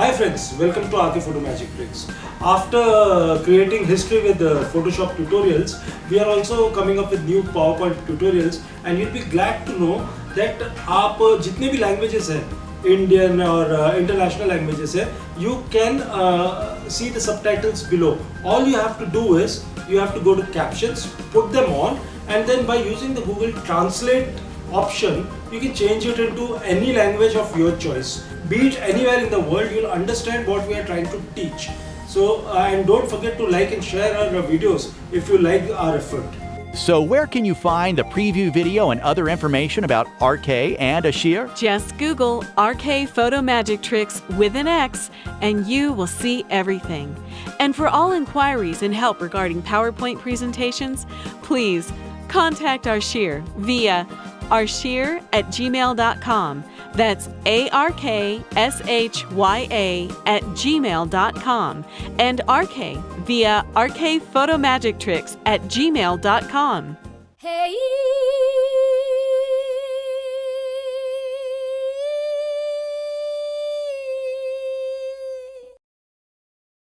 Hi friends, welcome to RK Photo Magic Tricks. After creating history with uh, Photoshop tutorials, we are also coming up with new PowerPoint tutorials and you'll be glad to know that आप uh, जितने भी languages हैं Indian or uh, international languages है you can uh, see the subtitles below. All you have to do is you have to go to captions, put them on and then by using the Google Translate option you can change it into any language of your choice be it anywhere in the world you'll understand what we are trying to teach so uh, and don't forget to like and share our videos if you like our effort so where can you find the preview video and other information about RK and Ashir? Just Google RK Photo Magic Tricks with an X and you will see everything. And for all inquiries and help regarding PowerPoint presentations, please contact Arshir via arshya at gmail.com. That's A R K S H Y A at gmail.com and RK via RK Photo Magic Tricks at gmail.com. Hey!